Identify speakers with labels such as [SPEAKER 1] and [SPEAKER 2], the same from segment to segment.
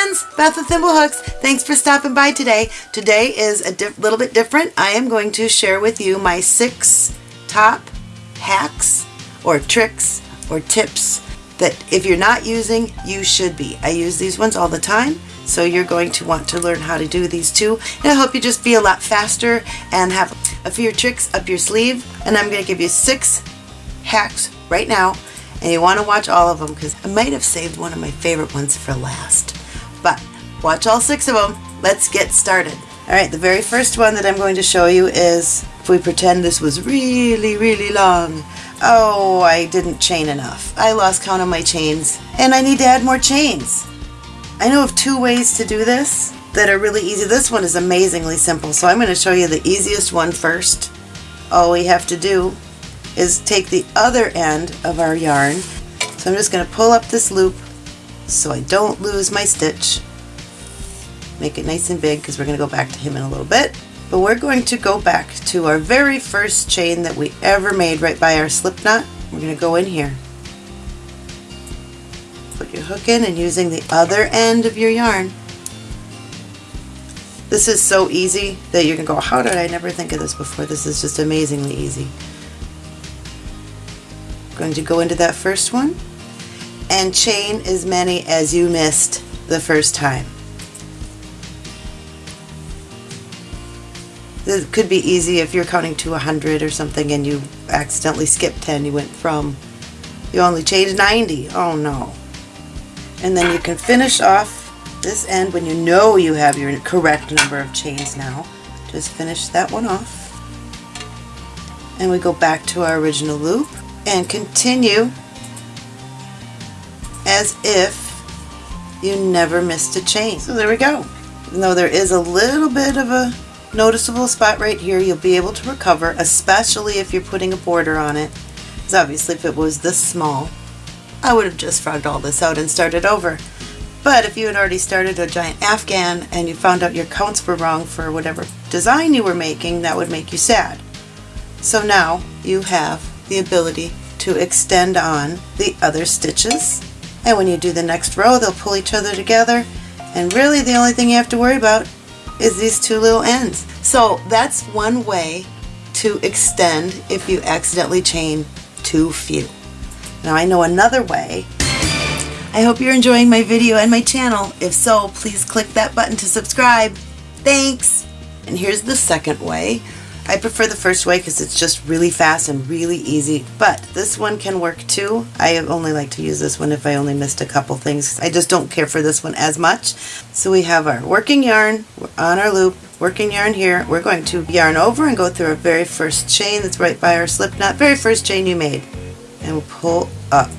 [SPEAKER 1] friends, Beth with Thimblehooks. Thanks for stopping by today. Today is a little bit different. I am going to share with you my six top hacks or tricks or tips that if you're not using, you should be. I use these ones all the time, so you're going to want to learn how to do these too. And it'll help you just be a lot faster and have a few tricks up your sleeve. And I'm going to give you six hacks right now and you want to watch all of them because I might have saved one of my favorite ones for last. Watch all six of them. Let's get started. Alright, the very first one that I'm going to show you is if we pretend this was really, really long. Oh, I didn't chain enough. I lost count of my chains and I need to add more chains. I know of two ways to do this that are really easy. This one is amazingly simple, so I'm going to show you the easiest one first. All we have to do is take the other end of our yarn. So I'm just going to pull up this loop so I don't lose my stitch. Make it nice and big because we're going to go back to him in a little bit. But we're going to go back to our very first chain that we ever made right by our slip knot. We're going to go in here. Put your hook in and using the other end of your yarn. This is so easy that you can go, how did I never think of this before? This is just amazingly easy going to go into that first one and chain as many as you missed the first time. This could be easy if you're counting to 100 or something and you accidentally skipped 10. You went from, you only changed 90. Oh no. And then you can finish off this end when you know you have your correct number of chains now. Just finish that one off. And we go back to our original loop and continue as if you never missed a chain. So there we go. Even though there is a little bit of a noticeable spot right here, you'll be able to recover, especially if you're putting a border on it. Because obviously if it was this small, I would have just frogged all this out and started over. But if you had already started a giant afghan and you found out your counts were wrong for whatever design you were making, that would make you sad. So now you have the ability to extend on the other stitches. And when you do the next row, they'll pull each other together. And really the only thing you have to worry about is these two little ends. So that's one way to extend if you accidentally chain too few. Now I know another way. I hope you're enjoying my video and my channel. If so, please click that button to subscribe. Thanks! And here's the second way. I prefer the first way because it's just really fast and really easy, but this one can work too. I only like to use this one if I only missed a couple things. I just don't care for this one as much. So we have our working yarn on our loop, working yarn here. We're going to yarn over and go through our very first chain that's right by our slip knot, very first chain you made. And we'll pull up.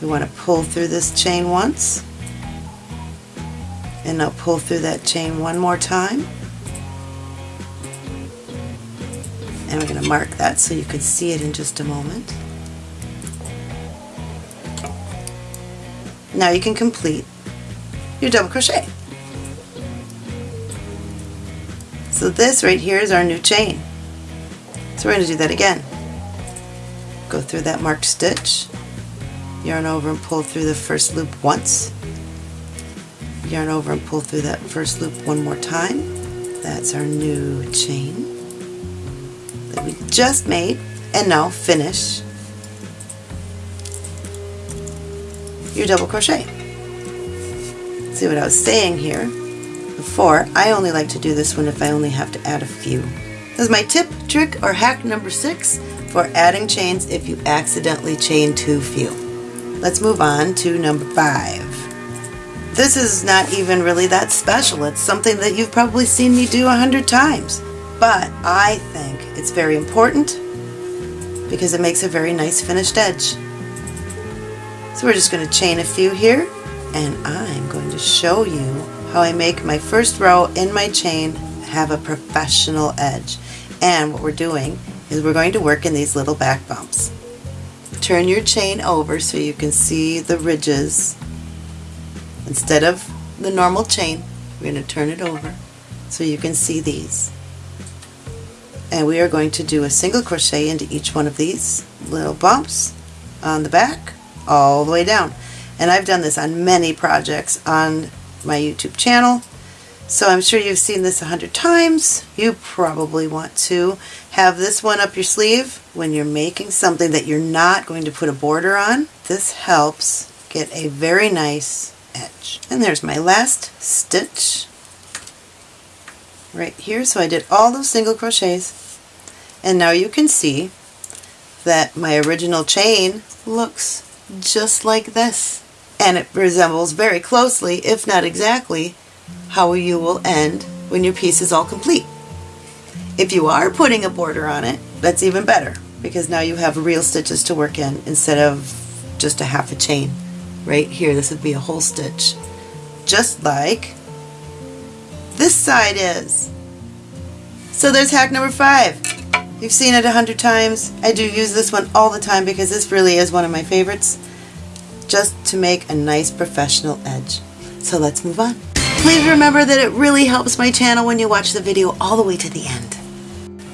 [SPEAKER 1] We want to pull through this chain once. And now pull through that chain one more time. And we're going to mark that so you can see it in just a moment. Now you can complete your double crochet. So this right here is our new chain. So we're going to do that again. Go through that marked stitch, yarn over and pull through the first loop once, yarn over and pull through that first loop one more time. That's our new chain we just made and now finish your double crochet. See what I was saying here before, I only like to do this one if I only have to add a few. This is my tip, trick, or hack number six for adding chains if you accidentally chain too few. Let's move on to number five. This is not even really that special. It's something that you've probably seen me do a hundred times. But I think it's very important because it makes a very nice finished edge. So we're just going to chain a few here and I'm going to show you how I make my first row in my chain have a professional edge. And what we're doing is we're going to work in these little back bumps. Turn your chain over so you can see the ridges. Instead of the normal chain, we're going to turn it over so you can see these and we are going to do a single crochet into each one of these little bumps on the back all the way down And I've done this on many projects on my YouTube channel. So I'm sure you've seen this a hundred times. You probably want to have this one up your sleeve when you're making something that you're not going to put a border on. This helps get a very nice edge. And there's my last stitch right here. So I did all those single crochets and now you can see that my original chain looks just like this and it resembles very closely if not exactly how you will end when your piece is all complete. If you are putting a border on it that's even better because now you have real stitches to work in instead of just a half a chain. Right here this would be a whole stitch just like this side is. So there's hack number five. You've seen it a hundred times. I do use this one all the time because this really is one of my favorites just to make a nice professional edge. So let's move on. Please remember that it really helps my channel when you watch the video all the way to the end.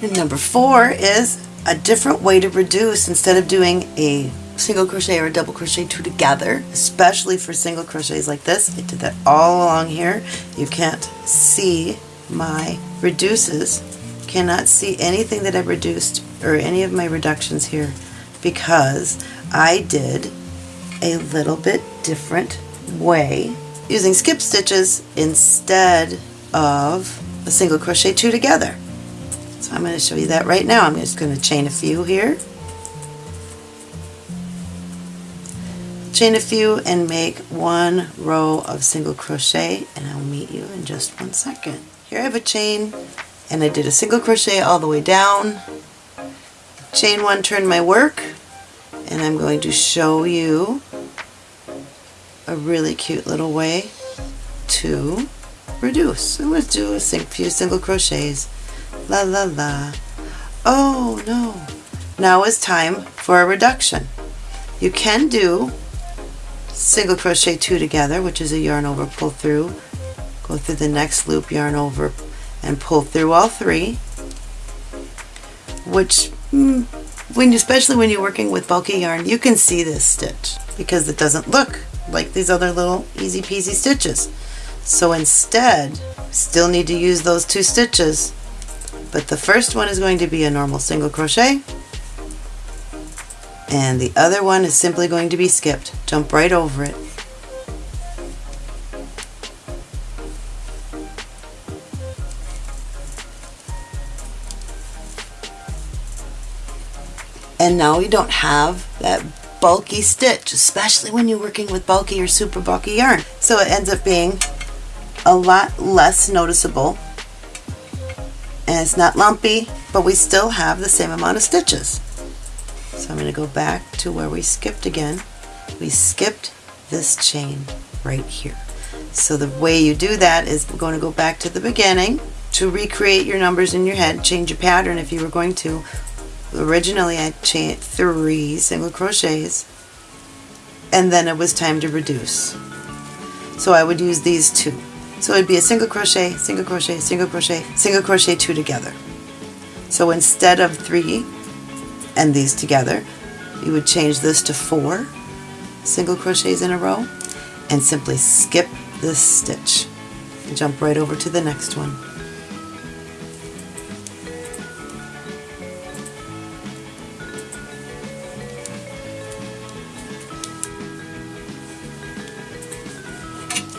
[SPEAKER 1] And number four is a different way to reduce instead of doing a single crochet or a double crochet two together, especially for single crochets like this. I did that all along here. You can't see my reduces, cannot see anything that I've reduced or any of my reductions here because I did a little bit different way using skip stitches instead of a single crochet two together. So I'm going to show you that right now. I'm just going to chain a few here chain a few and make one row of single crochet and I'll meet you in just one second. Here I have a chain and I did a single crochet all the way down. Chain one, turn my work and I'm going to show you a really cute little way to reduce. So let's do a few single crochets. La la la. Oh no. Now is time for a reduction. You can do single crochet two together which is a yarn over pull through. Go through the next loop yarn over and pull through all three. Which mm, when especially when you're working with bulky yarn you can see this stitch because it doesn't look like these other little easy peasy stitches. So instead still need to use those two stitches. But the first one is going to be a normal single crochet and the other one is simply going to be skipped. Jump right over it. And now we don't have that bulky stitch, especially when you're working with bulky or super bulky yarn. So it ends up being a lot less noticeable and it's not lumpy, but we still have the same amount of stitches. So I'm going to go back to where we skipped again. We skipped this chain right here. So the way you do that is we're going to go back to the beginning to recreate your numbers in your head, change your pattern if you were going to. Originally I chained three single crochets and then it was time to reduce. So I would use these two. So it'd be a single crochet, single crochet, single crochet, single crochet two together. So instead of three, and these together. You would change this to four single crochets in a row and simply skip this stitch and jump right over to the next one.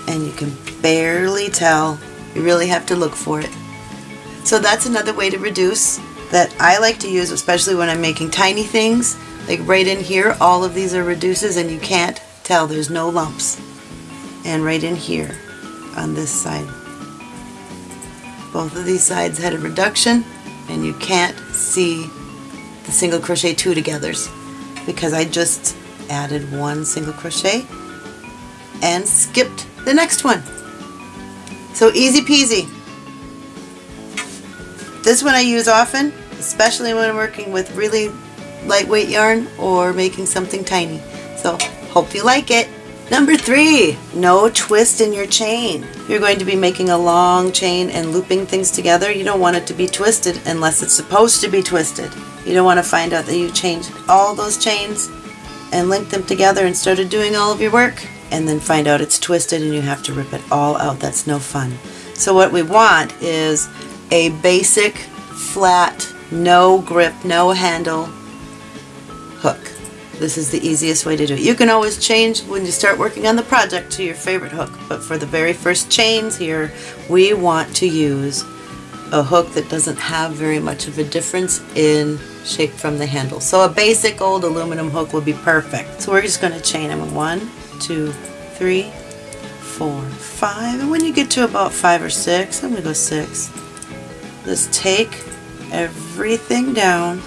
[SPEAKER 1] And you can barely tell. You really have to look for it. So that's another way to reduce that I like to use, especially when I'm making tiny things. Like right in here, all of these are reduces and you can't tell, there's no lumps. And right in here, on this side. Both of these sides had a reduction and you can't see the single crochet two togethers because I just added one single crochet and skipped the next one. So easy peasy. This one I use often especially when working with really lightweight yarn or making something tiny. So hope you like it. Number three, no twist in your chain. You're going to be making a long chain and looping things together. You don't want it to be twisted unless it's supposed to be twisted. You don't want to find out that you changed all those chains and linked them together and started doing all of your work and then find out it's twisted and you have to rip it all out. That's no fun. So what we want is a basic, flat, no grip, no handle hook. This is the easiest way to do it. You can always change when you start working on the project to your favorite hook, but for the very first chains here, we want to use a hook that doesn't have very much of a difference in shape from the handle. So a basic old aluminum hook would be perfect. So we're just going to chain them one, two, three, four, five, and when you get to about five or six, I'm going to go six, just take everything down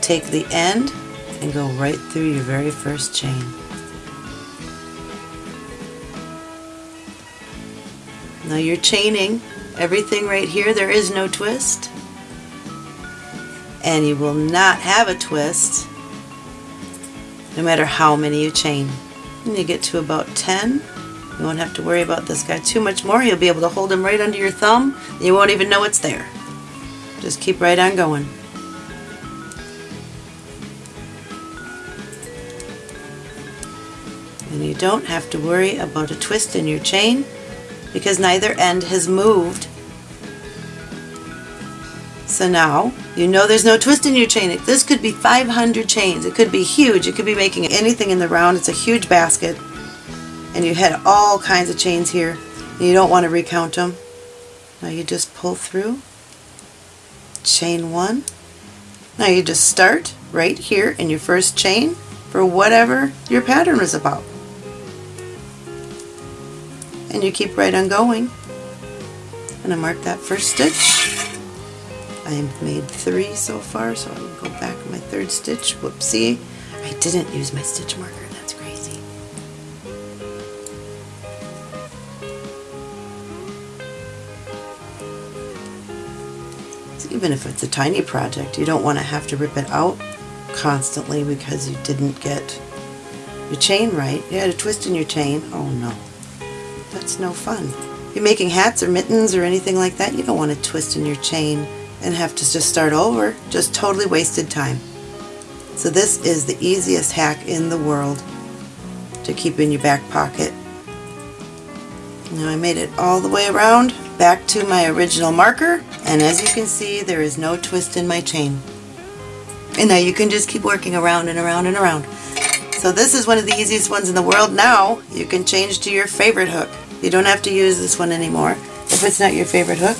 [SPEAKER 1] take the end and go right through your very first chain. Now you're chaining everything right here. There is no twist. And you will not have a twist no matter how many you chain. When you get to about 10, you won't have to worry about this guy too much more. You'll be able to hold him right under your thumb. you won't even know it's there. Just keep right on going. and you don't have to worry about a twist in your chain because neither end has moved. So now you know there's no twist in your chain. This could be 500 chains. It could be huge. It could be making anything in the round. It's a huge basket and you had all kinds of chains here and you don't want to recount them. Now you just pull through, chain one. Now you just start right here in your first chain for whatever your pattern is about and you keep right on going. Going to mark that first stitch. I have made three so far, so I'm going to go back my third stitch. Whoopsie. I didn't use my stitch marker. Even if it's a tiny project, you don't want to have to rip it out constantly because you didn't get your chain right. You had a twist in your chain. Oh no. That's no fun. If you're making hats or mittens or anything like that, you don't want to twist in your chain and have to just start over. Just totally wasted time. So this is the easiest hack in the world to keep in your back pocket. Now I made it all the way around back to my original marker and as you can see there is no twist in my chain. And now you can just keep working around and around and around. So this is one of the easiest ones in the world. Now you can change to your favorite hook. You don't have to use this one anymore if it's not your favorite hook.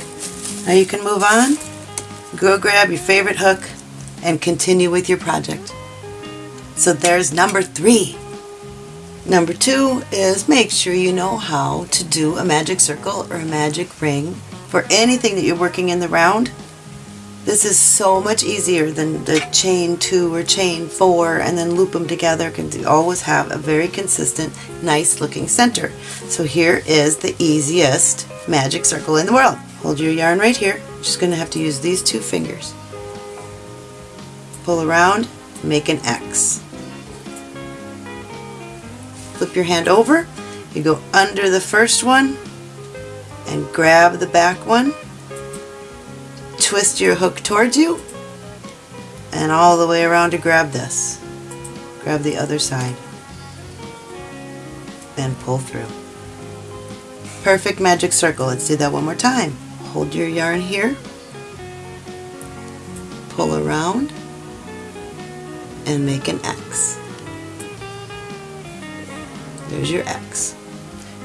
[SPEAKER 1] Now you can move on, go grab your favorite hook, and continue with your project. So there's number three. Number two is make sure you know how to do a magic circle or a magic ring for anything that you're working in the round this is so much easier than the chain two or chain four and then loop them together because you always have a very consistent, nice looking center. So here is the easiest magic circle in the world. Hold your yarn right here. Just going to have to use these two fingers. Pull around, make an X. Flip your hand over. You go under the first one and grab the back one twist your hook towards you and all the way around to grab this. Grab the other side and pull through. Perfect magic circle. Let's do that one more time. Hold your yarn here, pull around, and make an X. There's your X.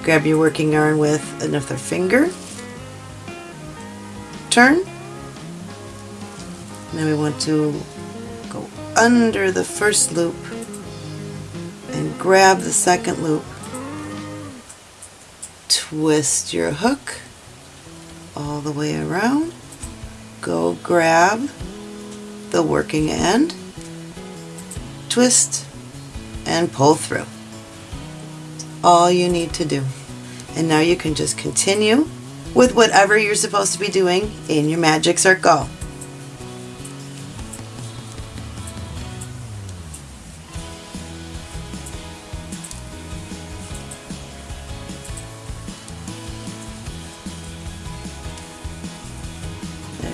[SPEAKER 1] Grab your working yarn with another finger, turn, now we want to go under the first loop and grab the second loop. Twist your hook all the way around. Go grab the working end, twist, and pull through. All you need to do. And now you can just continue with whatever you're supposed to be doing in your magic circle.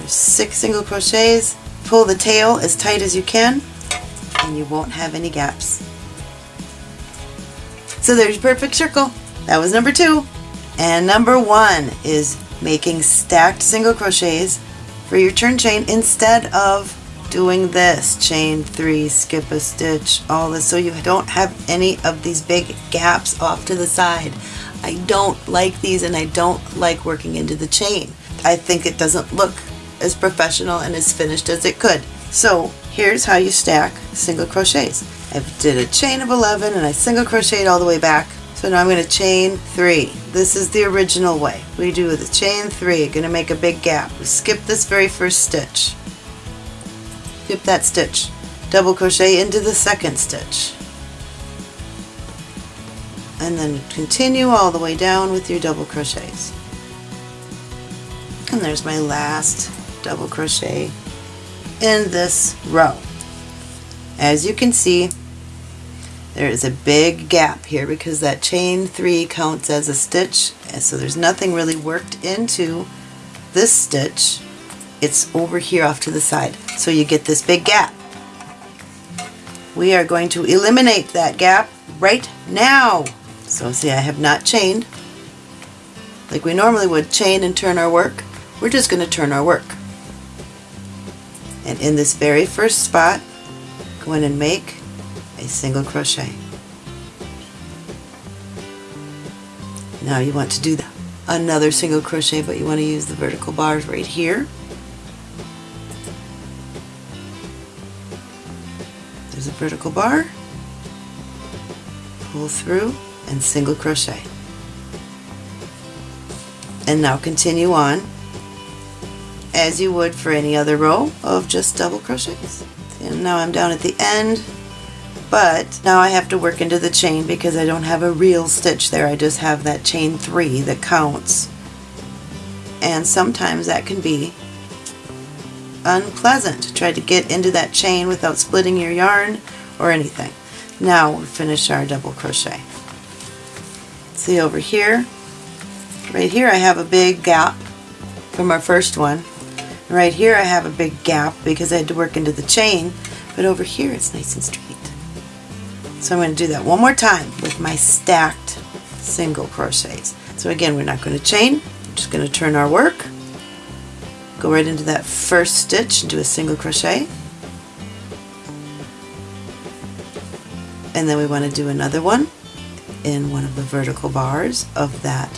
[SPEAKER 1] six single crochets, pull the tail as tight as you can, and you won't have any gaps. So there's your perfect circle. That was number two. And number one is making stacked single crochets for your turn chain instead of doing this chain three skip a stitch all this so you don't have any of these big gaps off to the side I don't like these and I don't like working into the chain I think it doesn't look as professional and as finished as it could so here's how you stack single crochets I did a chain of 11 and I single crocheted all the way back so now I'm going to chain three. This is the original way. We do the chain three, going to make a big gap. We skip this very first stitch. Skip that stitch. Double crochet into the second stitch. And then continue all the way down with your double crochets. And there's my last double crochet in this row. As you can see, there is a big gap here because that chain three counts as a stitch and so there's nothing really worked into this stitch. It's over here off to the side so you get this big gap. We are going to eliminate that gap right now. So see I have not chained like we normally would chain and turn our work. We're just going to turn our work and in this very first spot go in and make a single crochet. Now you want to do another single crochet but you want to use the vertical bars right here. There's a vertical bar, pull through and single crochet. And now continue on as you would for any other row of just double crochets. And now I'm down at the end but now I have to work into the chain because I don't have a real stitch there. I just have that chain three that counts. And sometimes that can be unpleasant to try to get into that chain without splitting your yarn or anything. Now we finish our double crochet. See over here, right here I have a big gap from our first one. Right here I have a big gap because I had to work into the chain, but over here it's nice and straight. So I'm going to do that one more time with my stacked single crochets. So again, we're not going to chain, just going to turn our work, go right into that first stitch and do a single crochet. And then we want to do another one in one of the vertical bars of that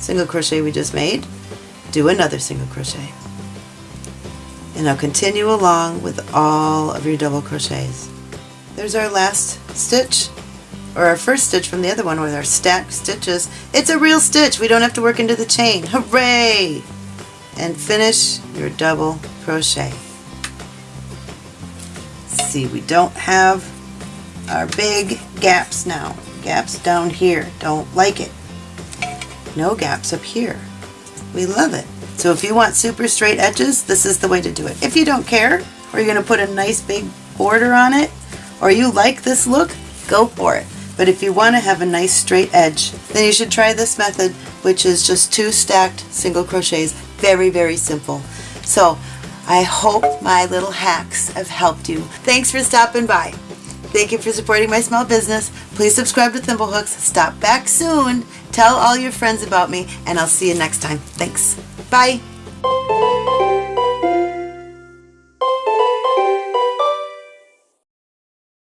[SPEAKER 1] single crochet we just made. Do another single crochet. And now continue along with all of your double crochets. There's our last stitch, or our first stitch from the other one with our stacked stitches. It's a real stitch. We don't have to work into the chain. Hooray! And finish your double crochet. See, we don't have our big gaps now. Gaps down here. Don't like it. No gaps up here. We love it. So if you want super straight edges, this is the way to do it. If you don't care, or you're going to put a nice big border on it, or you like this look, go for it. But if you want to have a nice straight edge, then you should try this method, which is just two stacked single crochets. Very, very simple. So I hope my little hacks have helped you. Thanks for stopping by. Thank you for supporting my small business. Please subscribe to Thimblehooks. Stop back soon. Tell all your friends about me, and I'll see you next time. Thanks. Bye.